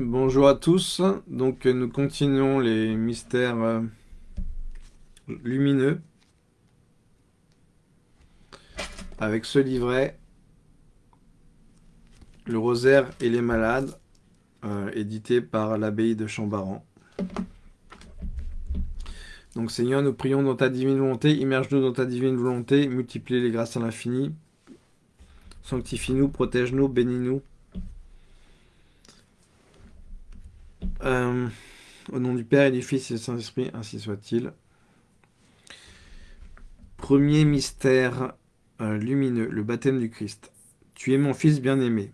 Bonjour à tous, donc nous continuons les mystères euh, lumineux avec ce livret, Le rosaire et les malades, euh, édité par l'abbaye de Chambaran. Donc Seigneur, nous prions dans ta divine volonté, immerge-nous dans ta divine volonté, multiplie les grâces à l'infini, sanctifie-nous, protège-nous, bénis-nous, Euh, au nom du Père et du Fils et du Saint-Esprit, ainsi soit-il. Premier mystère euh, lumineux, le baptême du Christ. Tu es mon Fils bien-aimé.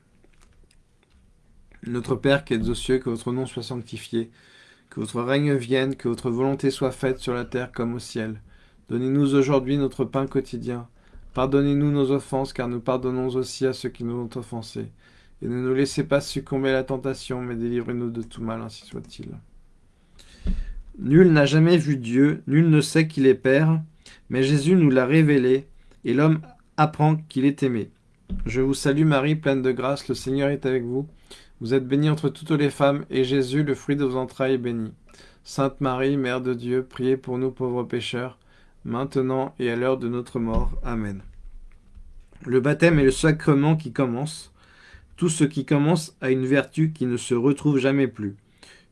Notre Père qui êtes aux cieux, que votre nom soit sanctifié, que votre règne vienne, que votre volonté soit faite sur la terre comme au ciel. Donnez-nous aujourd'hui notre pain quotidien. Pardonnez-nous nos offenses, car nous pardonnons aussi à ceux qui nous ont offensés et ne nous laissez pas succomber à la tentation, mais délivrez-nous de tout mal, ainsi soit-il. Nul n'a jamais vu Dieu, nul ne sait qu'il est Père, mais Jésus nous l'a révélé, et l'homme apprend qu'il est aimé. Je vous salue Marie, pleine de grâce, le Seigneur est avec vous. Vous êtes bénie entre toutes les femmes, et Jésus, le fruit de vos entrailles, est béni. Sainte Marie, Mère de Dieu, priez pour nous pauvres pécheurs, maintenant et à l'heure de notre mort. Amen. Le baptême est le sacrement qui commence. Tout ce qui commence a une vertu qui ne se retrouve jamais plus.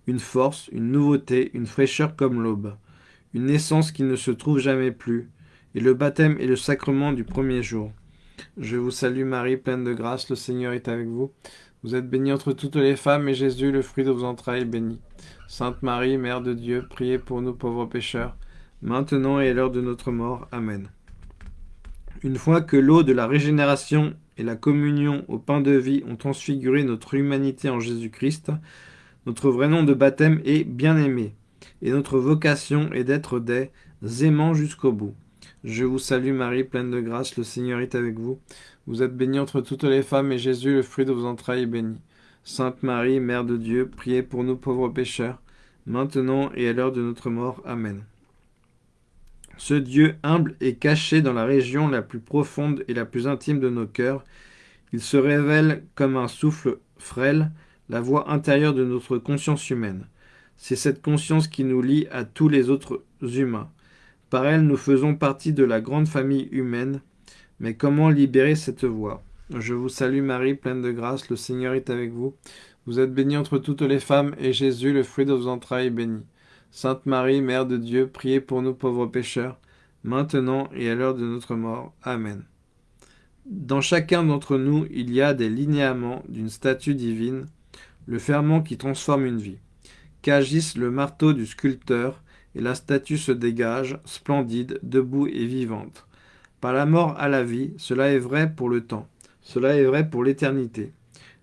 Une force, une nouveauté, une fraîcheur comme l'aube. Une naissance qui ne se trouve jamais plus. Et le baptême est le sacrement du premier jour. Je vous salue Marie, pleine de grâce, le Seigneur est avec vous. Vous êtes bénie entre toutes les femmes, et Jésus, le fruit de vos entrailles, est béni. Sainte Marie, Mère de Dieu, priez pour nous pauvres pécheurs, maintenant et à l'heure de notre mort. Amen. Une fois que l'eau de la régénération la communion au pain de vie ont transfiguré notre humanité en Jésus-Christ, notre vrai nom de baptême est bien-aimé, et notre vocation est d'être des aimants jusqu'au bout. Je vous salue Marie, pleine de grâce, le Seigneur est avec vous. Vous êtes bénie entre toutes les femmes, et Jésus, le fruit de vos entrailles, est béni. Sainte Marie, Mère de Dieu, priez pour nous pauvres pécheurs, maintenant et à l'heure de notre mort. Amen. Ce Dieu humble est caché dans la région la plus profonde et la plus intime de nos cœurs. Il se révèle comme un souffle frêle, la voix intérieure de notre conscience humaine. C'est cette conscience qui nous lie à tous les autres humains. Par elle, nous faisons partie de la grande famille humaine. Mais comment libérer cette voix? Je vous salue Marie, pleine de grâce, le Seigneur est avec vous. Vous êtes bénie entre toutes les femmes, et Jésus, le fruit de vos entrailles, est béni. Sainte Marie, Mère de Dieu, priez pour nous pauvres pécheurs, maintenant et à l'heure de notre mort. Amen. Dans chacun d'entre nous, il y a des linéaments d'une statue divine, le ferment qui transforme une vie. Qu'agisse le marteau du sculpteur, et la statue se dégage, splendide, debout et vivante. Par la mort à la vie, cela est vrai pour le temps, cela est vrai pour l'éternité.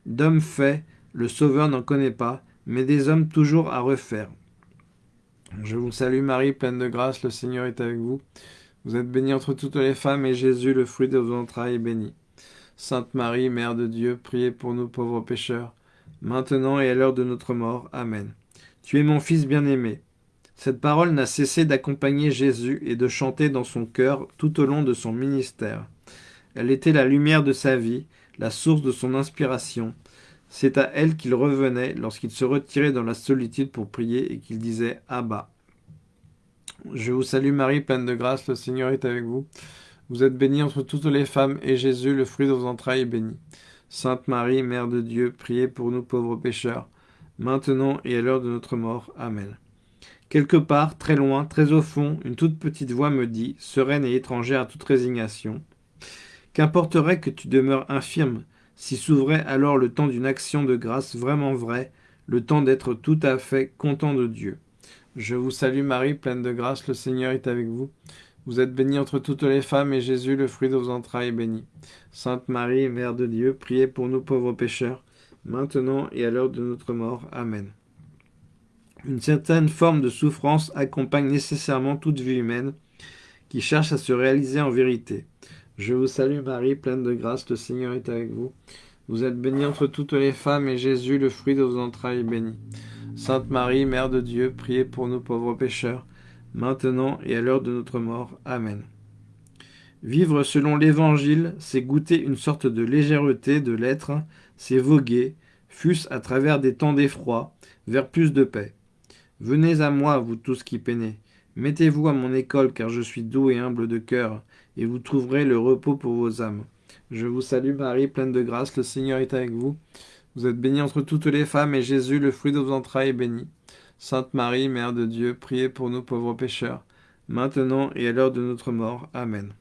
D'hommes faits, le Sauveur n'en connaît pas, mais des hommes toujours à refaire. Je vous salue Marie, pleine de grâce, le Seigneur est avec vous. Vous êtes bénie entre toutes les femmes, et Jésus, le fruit de vos entrailles, est béni. Sainte Marie, Mère de Dieu, priez pour nous pauvres pécheurs, maintenant et à l'heure de notre mort. Amen. Tu es mon Fils bien-aimé. Cette parole n'a cessé d'accompagner Jésus et de chanter dans son cœur tout au long de son ministère. Elle était la lumière de sa vie, la source de son inspiration, c'est à elle qu'il revenait lorsqu'il se retirait dans la solitude pour prier et qu'il disait « Abba ». Je vous salue Marie, pleine de grâce, le Seigneur est avec vous. Vous êtes bénie entre toutes les femmes, et Jésus, le fruit de vos entrailles, est béni. Sainte Marie, Mère de Dieu, priez pour nous pauvres pécheurs, maintenant et à l'heure de notre mort. Amen. Quelque part, très loin, très au fond, une toute petite voix me dit, sereine et étrangère à toute résignation, « Qu'importerait que tu demeures infirme, si s'ouvrait alors le temps d'une action de grâce vraiment vraie, le temps d'être tout à fait content de Dieu. Je vous salue Marie, pleine de grâce, le Seigneur est avec vous. Vous êtes bénie entre toutes les femmes, et Jésus, le fruit de vos entrailles, est béni. Sainte Marie, Mère de Dieu, priez pour nous pauvres pécheurs, maintenant et à l'heure de notre mort. Amen. Une certaine forme de souffrance accompagne nécessairement toute vie humaine qui cherche à se réaliser en vérité. Je vous salue Marie, pleine de grâce, le Seigneur est avec vous. Vous êtes bénie entre toutes les femmes, et Jésus, le fruit de vos entrailles, est béni. Sainte Marie, Mère de Dieu, priez pour nous pauvres pécheurs, maintenant et à l'heure de notre mort. Amen. Vivre selon l'Évangile, c'est goûter une sorte de légèreté de l'être, c'est voguer, fût-ce à travers des temps d'effroi, vers plus de paix. Venez à moi, vous tous qui peinez. Mettez-vous à mon école, car je suis doux et humble de cœur, et vous trouverez le repos pour vos âmes. Je vous salue Marie, pleine de grâce, le Seigneur est avec vous. Vous êtes bénie entre toutes les femmes, et Jésus, le fruit de vos entrailles, est béni. Sainte Marie, Mère de Dieu, priez pour nous pauvres pécheurs, maintenant et à l'heure de notre mort. Amen.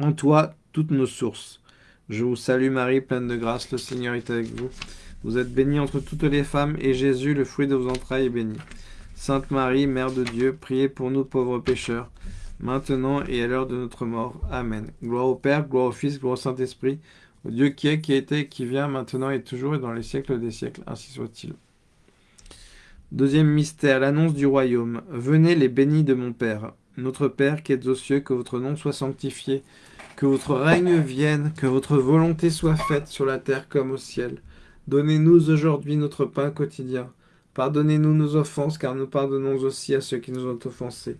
En toi, toutes nos sources. Je vous salue Marie, pleine de grâce, le Seigneur est avec vous. Vous êtes bénie entre toutes les femmes, et Jésus, le fruit de vos entrailles, est béni. Sainte Marie, Mère de Dieu, priez pour nous pauvres pécheurs, maintenant et à l'heure de notre mort. Amen. Gloire au Père, gloire au Fils, gloire au Saint-Esprit, au Dieu qui est, qui été, qui vient, maintenant et toujours, et dans les siècles des siècles, ainsi soit-il. Deuxième mystère, l'annonce du royaume. Venez les bénis de mon Père. Notre Père qui êtes aux cieux, que votre nom soit sanctifié, que votre règne vienne, que votre volonté soit faite sur la terre comme au ciel. Donnez-nous aujourd'hui notre pain quotidien. Pardonnez-nous nos offenses, car nous pardonnons aussi à ceux qui nous ont offensés.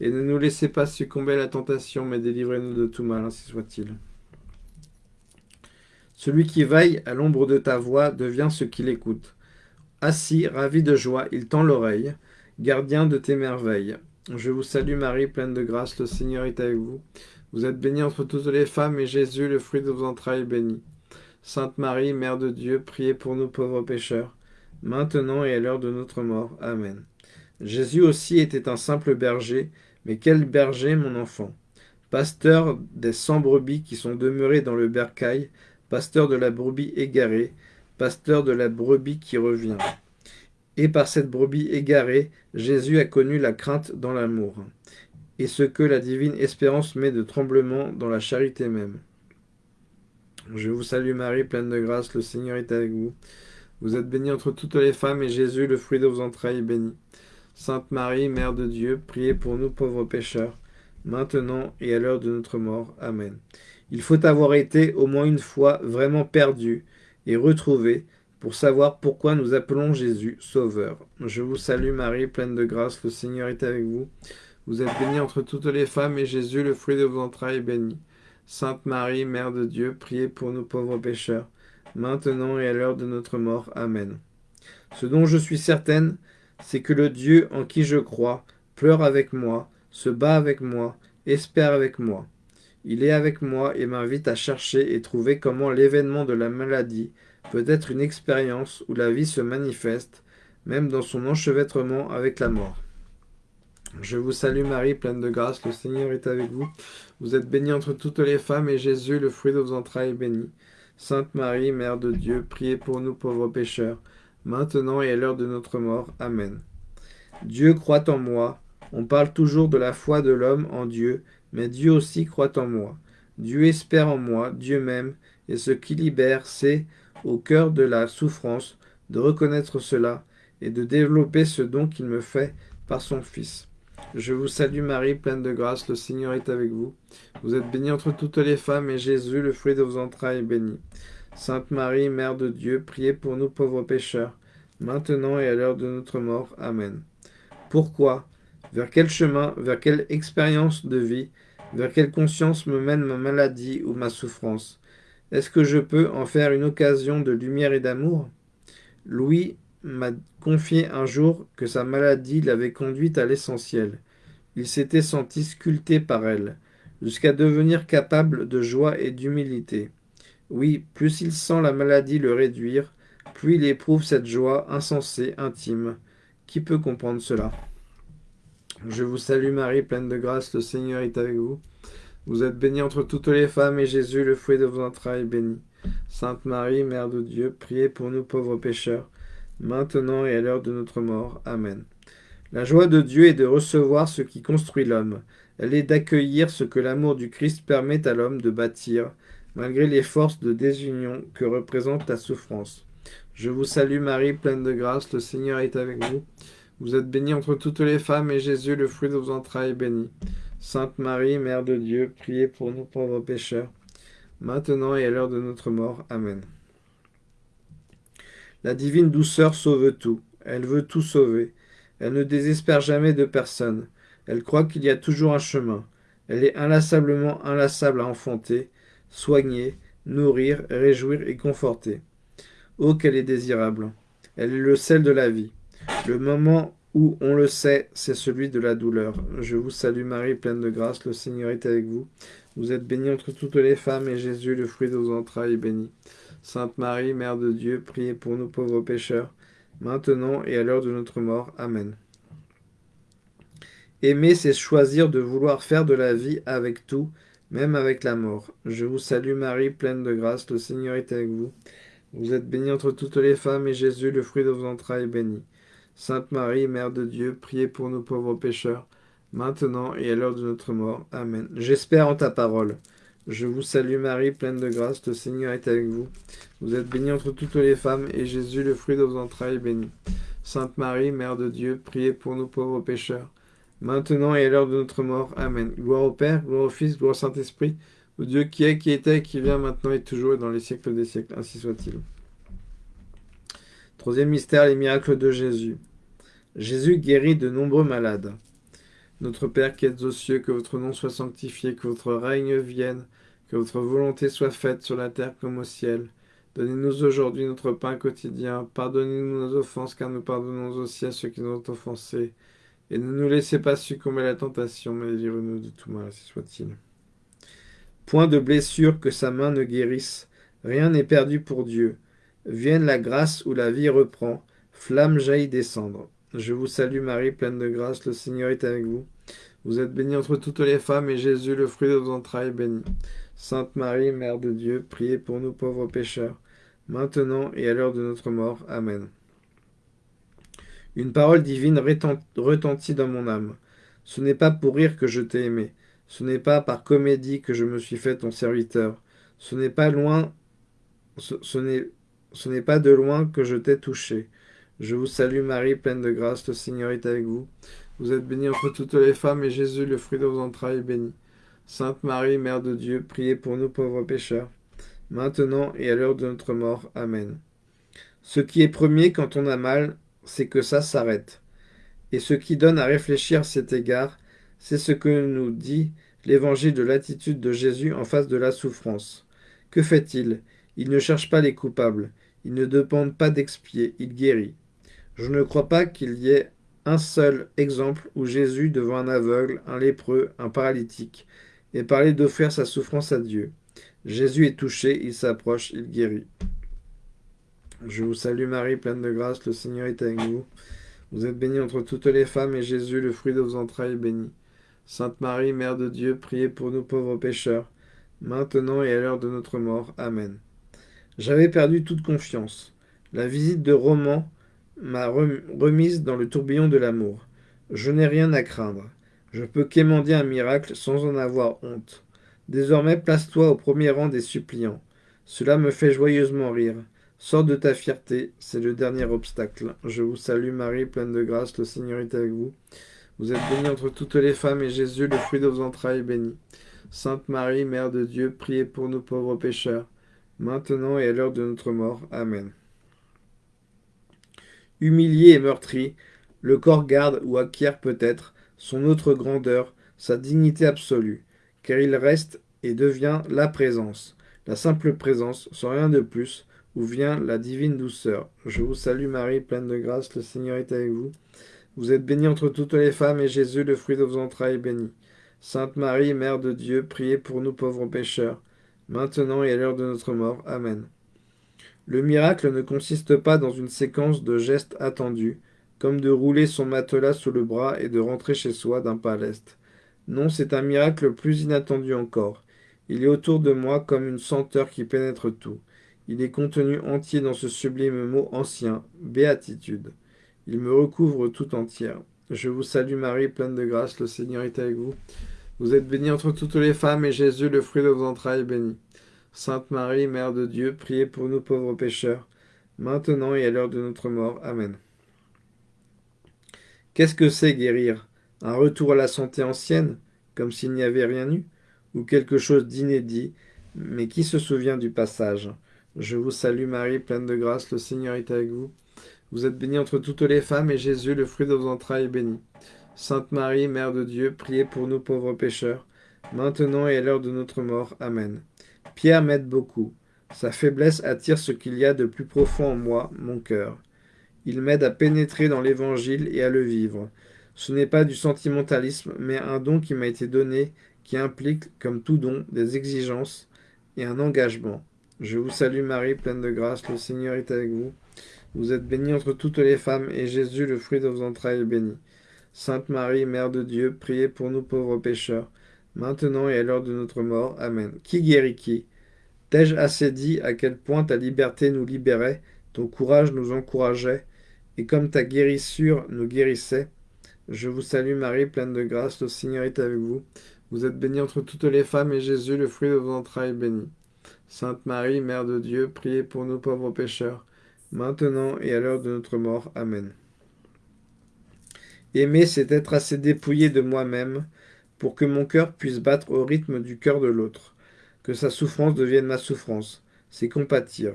Et ne nous laissez pas succomber à la tentation, mais délivrez-nous de tout mal, ainsi soit-il. Celui qui veille à l'ombre de ta voix devient ce qu'il écoute. Assis, ravi de joie, il tend l'oreille, gardien de tes merveilles. Je vous salue Marie, pleine de grâce, le Seigneur est avec vous. Vous êtes bénie entre toutes les femmes, et Jésus, le fruit de vos entrailles, est béni. Sainte Marie, Mère de Dieu, priez pour nous pauvres pécheurs, maintenant et à l'heure de notre mort. Amen. Jésus aussi était un simple berger, mais quel berger, mon enfant? Pasteur des cent brebis qui sont demeurées dans le bercail, pasteur de la brebis égarée, pasteur de la brebis qui revient. Et par cette brebis égarée, Jésus a connu la crainte dans l'amour, et ce que la divine espérance met de tremblement dans la charité même. Je vous salue Marie, pleine de grâce, le Seigneur est avec vous. Vous êtes bénie entre toutes les femmes, et Jésus, le fruit de vos entrailles, est béni. Sainte Marie, Mère de Dieu, priez pour nous pauvres pécheurs, maintenant et à l'heure de notre mort. Amen. Il faut avoir été au moins une fois vraiment perdu, et retrouver pour savoir pourquoi nous appelons Jésus Sauveur. Je vous salue Marie, pleine de grâce, le Seigneur est avec vous. Vous êtes bénie entre toutes les femmes, et Jésus, le fruit de vos entrailles, est béni. Sainte Marie, Mère de Dieu, priez pour nous pauvres pécheurs, maintenant et à l'heure de notre mort. Amen. Ce dont je suis certaine, c'est que le Dieu en qui je crois pleure avec moi, se bat avec moi, espère avec moi. Il est avec moi et m'invite à chercher et trouver comment l'événement de la maladie peut être une expérience où la vie se manifeste, même dans son enchevêtrement avec la mort. Je vous salue Marie, pleine de grâce, le Seigneur est avec vous. Vous êtes bénie entre toutes les femmes, et Jésus, le fruit de vos entrailles, est béni. Sainte Marie, Mère de Dieu, priez pour nous pauvres pécheurs, maintenant et à l'heure de notre mort. Amen. Dieu croit en moi. On parle toujours de la foi de l'homme en Dieu, mais Dieu aussi croit en moi. Dieu espère en moi, Dieu même, et ce qui libère, c'est, au cœur de la souffrance, de reconnaître cela et de développer ce don qu'il me fait par son Fils. Je vous salue Marie, pleine de grâce, le Seigneur est avec vous. Vous êtes bénie entre toutes les femmes, et Jésus, le fruit de vos entrailles, est béni. Sainte Marie, Mère de Dieu, priez pour nous pauvres pécheurs, maintenant et à l'heure de notre mort. Amen. Pourquoi? Vers quel chemin, vers quelle expérience de vie? Vers quelle conscience me mène ma maladie ou ma souffrance? Est-ce que je peux en faire une occasion de lumière et d'amour? Louis m'a confié un jour que sa maladie l'avait conduite à l'essentiel. Il s'était senti sculpté par elle, jusqu'à devenir capable de joie et d'humilité. Oui, plus il sent la maladie le réduire, plus il éprouve cette joie insensée, intime. Qui peut comprendre cela? Je vous salue Marie, pleine de grâce, le Seigneur est avec vous. Vous êtes bénie entre toutes les femmes, et Jésus, le fruit de vos entrailles, est béni. Sainte Marie, Mère de Dieu, priez pour nous pauvres pécheurs, maintenant et à l'heure de notre mort. Amen. La joie de Dieu est de recevoir ce qui construit l'homme. Elle est d'accueillir ce que l'amour du Christ permet à l'homme de bâtir, malgré les forces de désunion que représente la souffrance. Je vous salue Marie, pleine de grâce, le Seigneur est avec vous. Vous êtes bénie entre toutes les femmes, et Jésus, le fruit de vos entrailles, est béni. Sainte Marie, Mère de Dieu, priez pour nous pauvres pécheurs, maintenant et à l'heure de notre mort. Amen. La divine douceur sauve tout. Elle veut tout sauver. Elle ne désespère jamais de personne. Elle croit qu'il y a toujours un chemin. Elle est inlassablement inlassable à enfanter, soigner, nourrir, réjouir et conforter. Oh, qu'elle est désirable Elle est le sel de la vie. Le moment où on le sait, c'est celui de la douleur. Je vous salue Marie, pleine de grâce, le Seigneur est avec vous. Vous êtes bénie entre toutes les femmes, et Jésus, le fruit de vos entrailles, est béni. Sainte Marie, Mère de Dieu, priez pour nous pauvres pécheurs, maintenant et à l'heure de notre mort. Amen. Aimer, c'est choisir de vouloir faire de la vie avec tout, même avec la mort. Je vous salue Marie, pleine de grâce, le Seigneur est avec vous. Vous êtes bénie entre toutes les femmes, et Jésus, le fruit de vos entrailles, est béni. Sainte Marie, Mère de Dieu, priez pour nous pauvres pécheurs, maintenant et à l'heure de notre mort. Amen. J'espère en ta parole. Je vous salue Marie, pleine de grâce, le Seigneur est avec vous. Vous êtes bénie entre toutes les femmes, et Jésus, le fruit de vos entrailles, est béni. Sainte Marie, Mère de Dieu, priez pour nous pauvres pécheurs, maintenant et à l'heure de notre mort. Amen. Gloire au Père, gloire au Fils, gloire au Saint-Esprit, au Dieu qui est, qui était, qui vient maintenant et toujours et dans les siècles des siècles. Ainsi soit-il. Troisième mystère, les miracles de Jésus. Jésus guérit de nombreux malades. Notre Père qui êtes aux cieux, que votre nom soit sanctifié, que votre règne vienne, que votre volonté soit faite sur la terre comme au ciel. Donnez-nous aujourd'hui notre pain quotidien. Pardonnez-nous nos offenses, car nous pardonnons aussi à ceux qui nous ont offensés. Et ne nous laissez pas succomber à la tentation, mais délivrez-nous de tout mal, si soit-il. Point de blessure que sa main ne guérisse. Rien n'est perdu pour Dieu. Vienne la grâce où la vie reprend. Flamme jaillit descendre. Je vous salue Marie, pleine de grâce, le Seigneur est avec vous. Vous êtes bénie entre toutes les femmes, et Jésus, le fruit de vos entrailles, est béni. Sainte Marie, Mère de Dieu, priez pour nous pauvres pécheurs, maintenant et à l'heure de notre mort. Amen. Une parole divine retentit dans mon âme. Ce n'est pas pour rire que je t'ai aimé. Ce n'est pas par comédie que je me suis fait ton serviteur. Ce n'est pas loin, ce, ce n'est pas de loin que je t'ai touché. Je vous salue Marie, pleine de grâce, le Seigneur est avec vous. Vous êtes bénie entre toutes les femmes, et Jésus, le fruit de vos entrailles, est béni. Sainte Marie, Mère de Dieu, priez pour nous pauvres pécheurs, maintenant et à l'heure de notre mort. Amen. Ce qui est premier quand on a mal, c'est que ça s'arrête. Et ce qui donne à réfléchir à cet égard, c'est ce que nous dit l'évangile de l'attitude de Jésus en face de la souffrance. Que fait-il? Il ne cherche pas les coupables, il ne demande pas d'expier, il guérit. Je ne crois pas qu'il y ait un seul exemple où Jésus, devant un aveugle, un lépreux, un paralytique, ait parlé d'offrir sa souffrance à Dieu. Jésus est touché, il s'approche, il guérit. Je vous salue Marie, pleine de grâce, le Seigneur est avec vous. Vous êtes bénie entre toutes les femmes, et Jésus, le fruit de vos entrailles, est béni. Sainte Marie, Mère de Dieu, priez pour nous pauvres pécheurs, maintenant et à l'heure de notre mort. Amen. J'avais perdu toute confiance. La visite de Roman m'a remise dans le tourbillon de l'amour. Je n'ai rien à craindre. Je peux quémander un miracle sans en avoir honte. Désormais, place-toi au premier rang des suppliants. Cela me fait joyeusement rire. Sors de ta fierté, c'est le dernier obstacle. Je vous salue Marie, pleine de grâce, le Seigneur est avec vous. Vous êtes bénie entre toutes les femmes, et Jésus, le fruit de vos entrailles, est béni. Sainte Marie, Mère de Dieu, priez pour nous pauvres pécheurs, maintenant et à l'heure de notre mort. Amen. Humilié et meurtri, le corps garde ou acquiert peut-être son autre grandeur, sa dignité absolue, car il reste et devient la présence, la simple présence, sans rien de plus, où vient la divine douceur. Je vous salue Marie, pleine de grâce, le Seigneur est avec vous. Vous êtes bénie entre toutes les femmes, et Jésus, le fruit de vos entrailles, est béni. Sainte Marie, Mère de Dieu, priez pour nous pauvres pécheurs, maintenant et à l'heure de notre mort. Amen. Le miracle ne consiste pas dans une séquence de gestes attendus, comme de rouler son matelas sous le bras et de rentrer chez soi d'un pas l'est. Non, c'est un miracle plus inattendu encore. Il est autour de moi comme une senteur qui pénètre tout. Il est contenu entier dans ce sublime mot ancien, béatitude. Il me recouvre tout entière. Je vous salue Marie, pleine de grâce, le Seigneur est avec vous. Vous êtes bénie entre toutes les femmes, et Jésus, le fruit de vos entrailles, est béni. Sainte Marie, Mère de Dieu, priez pour nous pauvres pécheurs, maintenant et à l'heure de notre mort. Amen. Qu'est-ce que c'est guérir? Un retour à la santé ancienne, comme s'il n'y avait rien eu Ou quelque chose d'inédit Mais qui se souvient du passage? Je vous salue Marie, pleine de grâce, le Seigneur est avec vous. Vous êtes bénie entre toutes les femmes, et Jésus, le fruit de vos entrailles, est béni. Sainte Marie, Mère de Dieu, priez pour nous pauvres pécheurs, maintenant et à l'heure de notre mort. Amen. Pierre m'aide beaucoup. Sa faiblesse attire ce qu'il y a de plus profond en moi, mon cœur. Il m'aide à pénétrer dans l'Évangile et à le vivre. Ce n'est pas du sentimentalisme, mais un don qui m'a été donné, qui implique, comme tout don, des exigences et un engagement. Je vous salue Marie, pleine de grâce, le Seigneur est avec vous. Vous êtes bénie entre toutes les femmes, et Jésus, le fruit de vos entrailles, est béni. Sainte Marie, Mère de Dieu, priez pour nous pauvres pécheurs, maintenant et à l'heure de notre mort. Amen. Qui guérit qui? T'ai-je assez dit à quel point ta liberté nous libérait, ton courage nous encourageait, et comme ta guérissure nous guérissait, je vous salue Marie, pleine de grâce, le Seigneur est avec vous. Vous êtes bénie entre toutes les femmes, et Jésus, le fruit de vos entrailles, est béni. Sainte Marie, Mère de Dieu, priez pour nous pauvres pécheurs, maintenant et à l'heure de notre mort. Amen. Aimer, c'est être assez dépouillé de moi-même pour que mon cœur puisse battre au rythme du cœur de l'autre, que sa souffrance devienne ma souffrance, c'est compatir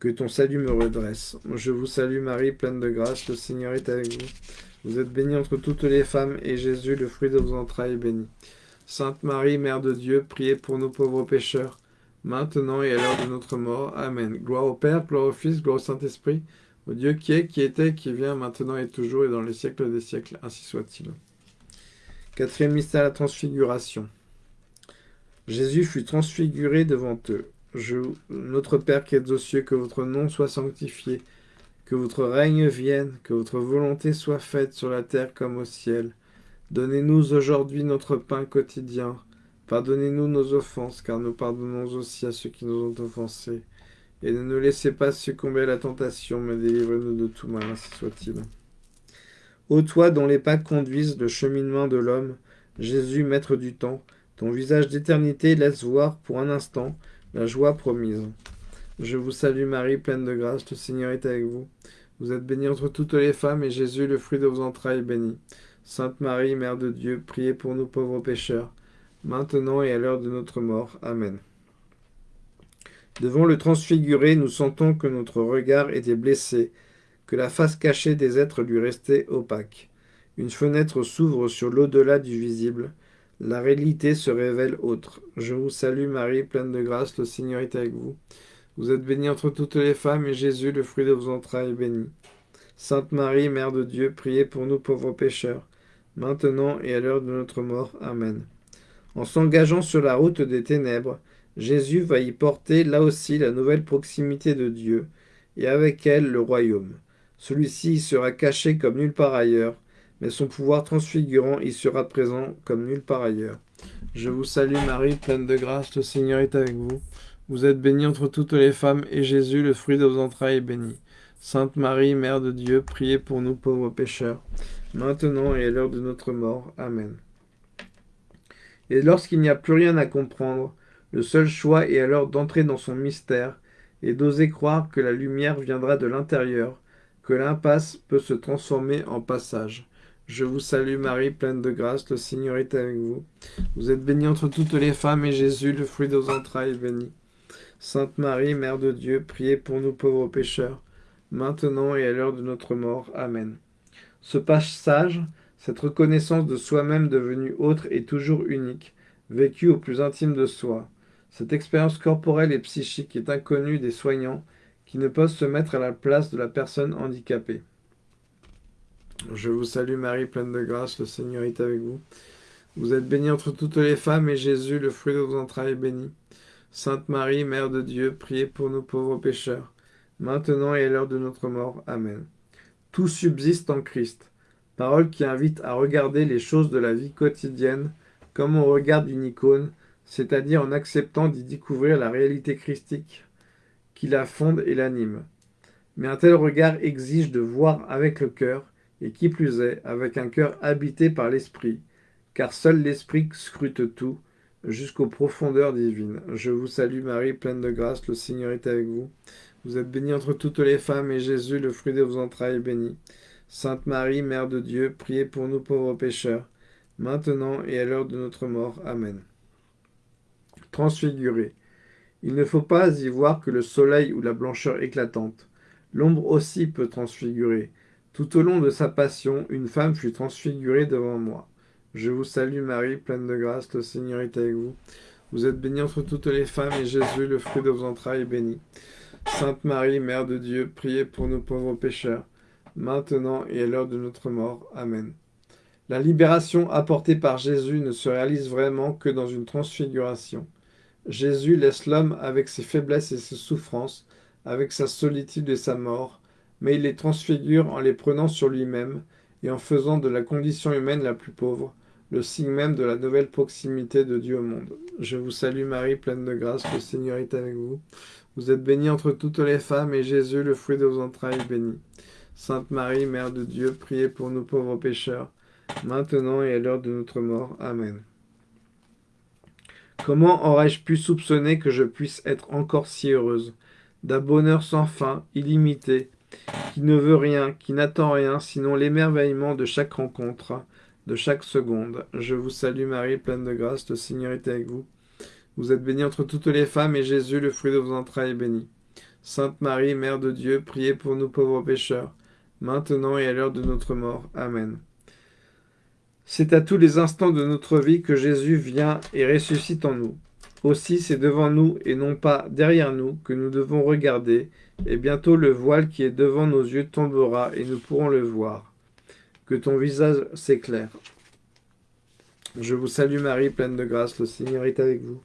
que ton salut me redresse. Je vous salue Marie, pleine de grâce, le Seigneur est avec vous. Vous êtes bénie entre toutes les femmes, et Jésus, le fruit de vos entrailles, est béni. Sainte Marie, Mère de Dieu, priez pour nos pauvres pécheurs, maintenant et à l'heure de notre mort. Amen. Gloire au Père, gloire au Fils, gloire au Saint-Esprit, au Dieu qui est, qui était, qui vient, maintenant et toujours, et dans les siècles des siècles, ainsi soit-il. Quatrième mystère, la transfiguration. Jésus fut transfiguré devant eux. Je, notre Père qui êtes aux cieux, que votre nom soit sanctifié, que votre règne vienne, que votre volonté soit faite sur la terre comme au ciel. Donnez-nous aujourd'hui notre pain quotidien. Pardonnez-nous nos offenses, car nous pardonnons aussi à ceux qui nous ont offensés. Et ne nous laissez pas succomber à la tentation, mais délivrez-nous de tout mal, ainsi soit-il. Ô toi dont les pas conduisent le cheminement de l'homme, Jésus, maître du temps, ton visage d'éternité laisse voir pour un instant la joie promise. Je vous salue Marie, pleine de grâce, le Seigneur est avec vous. Vous êtes bénie entre toutes les femmes, et Jésus, le fruit de vos entrailles, est béni. Sainte Marie, Mère de Dieu, priez pour nous pauvres pécheurs, maintenant et à l'heure de notre mort. Amen. Devant le transfiguré, nous sentons que notre regard était blessé, que la face cachée des êtres lui restait opaque. Une fenêtre s'ouvre sur l'au-delà du visible, la réalité se révèle autre. Je vous salue Marie, pleine de grâce, le Seigneur est avec vous. Vous êtes bénie entre toutes les femmes, et Jésus, le fruit de vos entrailles, est béni. Sainte Marie, Mère de Dieu, priez pour nous pauvres pécheurs, maintenant et à l'heure de notre mort. Amen. En s'engageant sur la route des ténèbres, Jésus va y porter là aussi la nouvelle proximité de Dieu, et avec elle le royaume. Celui-ci sera caché comme nulle part ailleurs, mais son pouvoir transfigurant y sera présent comme nulle part ailleurs. Je vous salue Marie, pleine de grâce, le Seigneur est avec vous. Vous êtes bénie entre toutes les femmes, et Jésus, le fruit de vos entrailles, est béni. Sainte Marie, Mère de Dieu, priez pour nous pauvres pécheurs, maintenant et à l'heure de notre mort. Amen. Et lorsqu'il n'y a plus rien à comprendre, le seul choix est alors d'entrer dans son mystère et d'oser croire que la lumière viendra de l'intérieur, l'impasse peut se transformer en passage. Je vous salue Marie, pleine de grâce, le Seigneur est avec vous. Vous êtes bénie entre toutes les femmes, et Jésus, le fruit de vos entrailles, est béni. Sainte Marie, Mère de Dieu, priez pour nous pauvres pécheurs, maintenant et à l'heure de notre mort. Amen. Ce passage, cette reconnaissance de soi-même devenu autre et toujours unique, vécu au plus intime de soi, cette expérience corporelle et psychique est inconnue des soignants qui ne peuvent se mettre à la place de la personne handicapée. Je vous salue Marie, pleine de grâce, le Seigneur est avec vous. Vous êtes bénie entre toutes les femmes, et Jésus, le fruit de vos entrailles, est béni. Sainte Marie, Mère de Dieu, priez pour nous pauvres pécheurs, maintenant et à l'heure de notre mort. Amen. Tout subsiste en Christ. Parole qui invite à regarder les choses de la vie quotidienne comme on regarde une icône, c'est-à-dire en acceptant d'y découvrir la réalité christique qui la fonde et l'anime. Mais un tel regard exige de voir avec le cœur, et qui plus est, avec un cœur habité par l'Esprit, car seul l'Esprit scrute tout, jusqu'aux profondeurs divines. Je vous salue Marie, pleine de grâce, le Seigneur est avec vous. Vous êtes bénie entre toutes les femmes, et Jésus, le fruit de vos entrailles, est béni. Sainte Marie, Mère de Dieu, priez pour nous pauvres pécheurs, maintenant et à l'heure de notre mort. Amen. Transfiguré. Il ne faut pas y voir que le soleil ou la blancheur éclatante. L'ombre aussi peut transfigurer. Tout au long de sa passion, une femme fut transfigurée devant moi. Je vous salue Marie, pleine de grâce, le Seigneur est avec vous. Vous êtes bénie entre toutes les femmes, et Jésus, le fruit de vos entrailles, est béni. Sainte Marie, Mère de Dieu, priez pour nous pauvres pécheurs, maintenant et à l'heure de notre mort. Amen. La libération apportée par Jésus ne se réalise vraiment que dans une transfiguration. Jésus laisse l'homme avec ses faiblesses et ses souffrances, avec sa solitude et sa mort, mais il les transfigure en les prenant sur lui-même et en faisant de la condition humaine la plus pauvre le signe même de la nouvelle proximité de Dieu au monde. Je vous salue Marie, pleine de grâce, le Seigneur est avec vous. Vous êtes bénie entre toutes les femmes, et Jésus, le fruit de vos entrailles, est béni. Sainte Marie, Mère de Dieu, priez pour nous pauvres pécheurs, maintenant et à l'heure de notre mort. Amen. Comment aurais-je pu soupçonner que je puisse être encore si heureuse? D'un bonheur sans fin, illimité, qui ne veut rien, qui n'attend rien, sinon l'émerveillement de chaque rencontre, de chaque seconde. Je vous salue Marie, pleine de grâce, le Seigneur est avec vous. Vous êtes bénie entre toutes les femmes, et Jésus, le fruit de vos entrailles, est béni. Sainte Marie, Mère de Dieu, priez pour nous pauvres pécheurs, maintenant et à l'heure de notre mort. Amen. C'est à tous les instants de notre vie que Jésus vient et ressuscite en nous. Aussi c'est devant nous et non pas derrière nous que nous devons regarder, et bientôt le voile qui est devant nos yeux tombera et nous pourrons le voir que ton visage s'éclaire. Je vous salue Marie, pleine de grâce, le Seigneur est avec vous.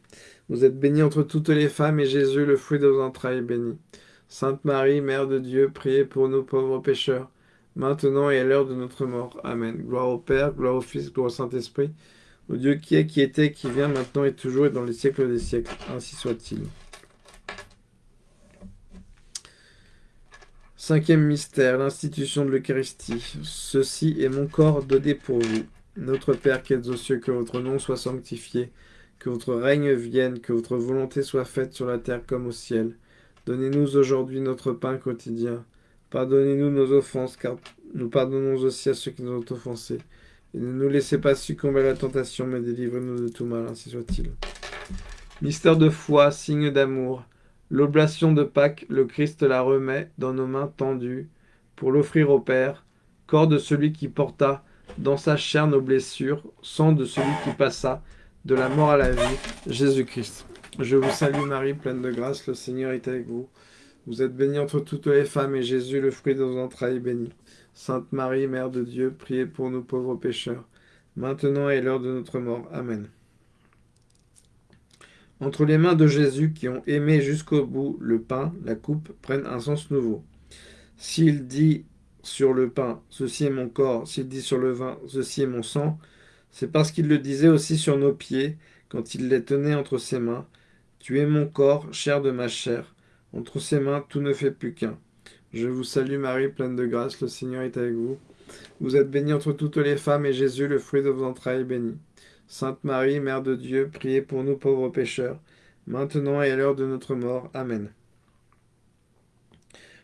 Vous êtes bénie entre toutes les femmes, et Jésus, le fruit de vos entrailles, est béni. Sainte Marie, Mère de Dieu, priez pour nous pauvres pécheurs, maintenant et à l'heure de notre mort. Amen. Gloire au Père, gloire au Fils, gloire au Saint-Esprit, au Dieu qui est, qui était, qui vient, maintenant et toujours, et dans les siècles des siècles. Ainsi soit-il. Cinquième mystère, l'institution de l'Eucharistie. Ceci est mon corps donné pour vous. Notre Père qui êtes aux cieux, que votre nom soit sanctifié, que votre règne vienne, que votre volonté soit faite sur la terre comme au ciel. Donnez-nous aujourd'hui notre pain quotidien. Pardonnez-nous nos offenses, car nous pardonnons aussi à ceux qui nous ont offensés. Et ne nous laissez pas succomber à la tentation, mais délivrez-nous de tout mal, ainsi soit-il. Mystère de foi, signe d'amour. L'oblation de Pâques, le Christ la remet dans nos mains tendues pour l'offrir au Père, corps de celui qui porta dans sa chair nos blessures, sang de celui qui passa de la mort à la vie, Jésus-Christ. Je vous salue Marie, pleine de grâce, le Seigneur est avec vous. Vous êtes bénie entre toutes les femmes, et Jésus, le fruit de vos entrailles, est béni. Sainte Marie, Mère de Dieu, priez pour nous pauvres pécheurs, maintenant et l'heure de notre mort. Amen. Entre les mains de Jésus qui ont aimé jusqu'au bout, le pain, la coupe prennent un sens nouveau. S'il dit sur le pain, ceci est mon corps, s'il dit sur le vin, ceci est mon sang, c'est parce qu'il le disait aussi sur nos pieds, quand il les tenait entre ses mains. Tu es mon corps, chair de ma chair. Entre ses mains, tout ne fait plus qu'un. Je vous salue Marie, pleine de grâce, le Seigneur est avec vous. Vous êtes bénie entre toutes les femmes, et Jésus, le fruit de vos entrailles, est béni. Sainte Marie, Mère de Dieu, priez pour nous pauvres pécheurs, maintenant et à l'heure de notre mort. Amen.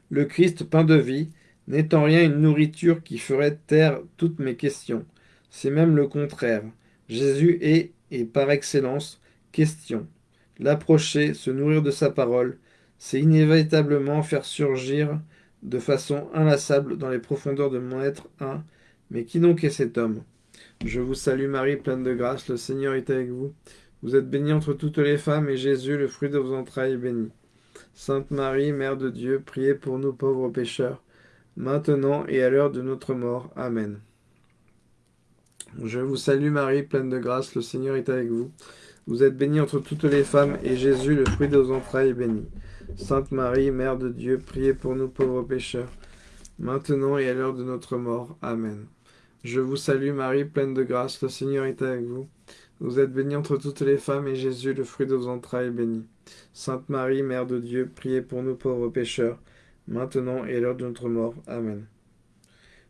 Le Christ, pain de vie, n'est en rien une nourriture qui ferait taire toutes mes questions. C'est même le contraire. Jésus est, et par excellence, question. L'approcher, se nourrir de sa parole, c'est inévitablement faire surgir de façon inlassable dans les profondeurs de mon être un. Mais qui donc est cet homme? Je vous salue Marie, pleine de grâce, le Seigneur est avec vous. Vous êtes bénie entre toutes les femmes, et Jésus, le fruit de vos entrailles, est béni. Sainte Marie, Mère de Dieu, priez pour nous pauvres pécheurs, maintenant et à l'heure de notre mort. Amen. Je vous salue Marie, pleine de grâce, le Seigneur est avec vous. Vous êtes bénie entre toutes les femmes, et Jésus, le fruit de vos entrailles, est béni. Sainte Marie, Mère de Dieu, priez pour nous pauvres pécheurs, maintenant et à l'heure de notre mort. Amen. Je vous salue Marie, pleine de grâce, le Seigneur est avec vous. Vous êtes bénie entre toutes les femmes, et Jésus, le fruit de vos entrailles, est béni. Sainte Marie, Mère de Dieu, priez pour nous pauvres pécheurs, maintenant et à l'heure de notre mort. Amen.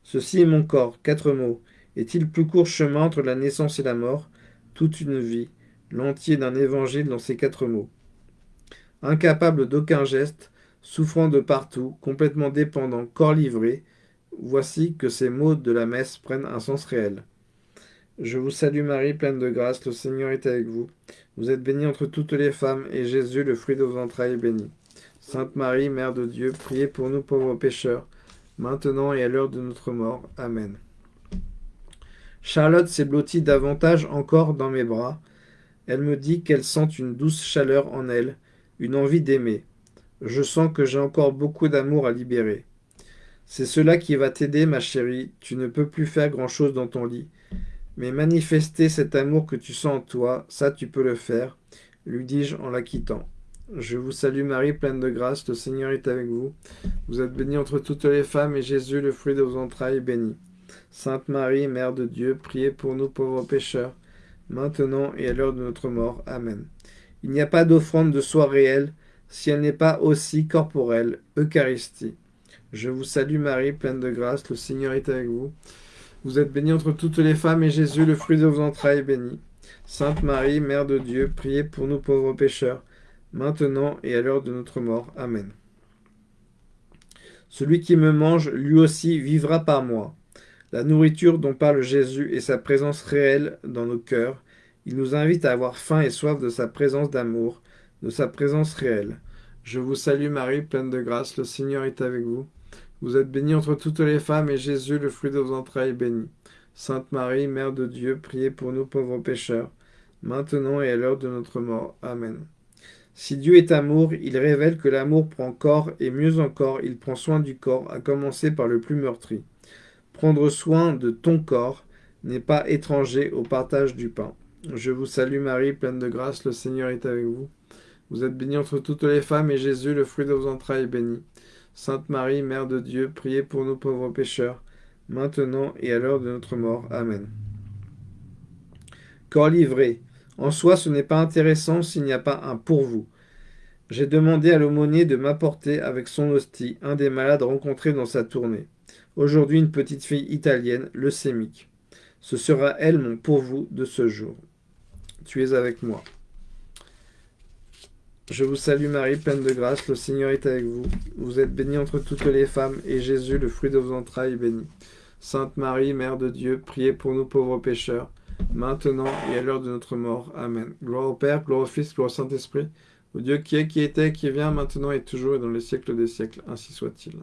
Ceci est mon corps, quatre mots. Est-il plus court chemin entre la naissance et la mort? Toute une vie, l'entier d'un évangile dans ces quatre mots. Incapable d'aucun geste, souffrant de partout, complètement dépendant, corps livré, Voici que ces mots de la messe prennent un sens réel. Je vous salue Marie, pleine de grâce, le Seigneur est avec vous. Vous êtes bénie entre toutes les femmes, et Jésus, le fruit de vos entrailles, est béni. Sainte Marie, Mère de Dieu, priez pour nous pauvres pécheurs, maintenant et à l'heure de notre mort. Amen. Charlotte s'est blottie davantage encore dans mes bras. Elle me dit qu'elle sent une douce chaleur en elle, une envie d'aimer. Je sens que j'ai encore beaucoup d'amour à libérer. C'est cela qui va t'aider, ma chérie. Tu ne peux plus faire grand-chose dans ton lit. Mais manifester cet amour que tu sens en toi, ça tu peux le faire, lui dis-je en la quittant. Je vous salue Marie, pleine de grâce, le Seigneur est avec vous. Vous êtes bénie entre toutes les femmes, et Jésus, le fruit de vos entrailles, est béni. Sainte Marie, Mère de Dieu, priez pour nous pauvres pécheurs, maintenant et à l'heure de notre mort. Amen. Il n'y a pas d'offrande de soi réelle, si elle n'est pas aussi corporelle, Eucharistie. Je vous salue Marie, pleine de grâce, le Seigneur est avec vous. Vous êtes bénie entre toutes les femmes, et Jésus, le fruit de vos entrailles, est béni. Sainte Marie, Mère de Dieu, priez pour nous pauvres pécheurs, maintenant et à l'heure de notre mort. Amen. Celui qui me mange, lui aussi, vivra par moi. La nourriture dont parle Jésus est sa présence réelle dans nos cœurs. Il nous invite à avoir faim et soif de sa présence d'amour, de sa présence réelle. Je vous salue Marie, pleine de grâce, le Seigneur est avec vous. Vous êtes bénie entre toutes les femmes, et Jésus, le fruit de vos entrailles, est béni. Sainte Marie, Mère de Dieu, priez pour nous pauvres pécheurs, maintenant et à l'heure de notre mort. Amen. Si Dieu est amour, il révèle que l'amour prend corps et mieux encore, il prend soin du corps, à commencer par le plus meurtri. Prendre soin de ton corps n'est pas étranger au partage du pain. Je vous salue Marie, pleine de grâce, le Seigneur est avec vous. Vous êtes bénie entre toutes les femmes, et Jésus, le fruit de vos entrailles, est béni. Sainte Marie, Mère de Dieu, priez pour nous pauvres pécheurs, maintenant et à l'heure de notre mort. Amen. Corps livré, en soi, ce n'est pas intéressant s'il n'y a pas un pour vous. J'ai demandé à l'aumônier de m'apporter avec son hostie un des malades rencontrés dans sa tournée. Aujourd'hui, une petite fille italienne, leucémique. Ce sera elle mon pour vous de ce jour. Tu es avec moi. Je vous salue Marie, pleine de grâce, le Seigneur est avec vous. Vous êtes bénie entre toutes les femmes, et Jésus, le fruit de vos entrailles, est béni. Sainte Marie, Mère de Dieu, priez pour nous pauvres pécheurs, maintenant et à l'heure de notre mort. Amen. Gloire au Père, gloire au Fils, gloire au Saint-Esprit, au Dieu qui est, qui était, qui vient, maintenant et toujours, et dans les siècles des siècles. Ainsi soit-il.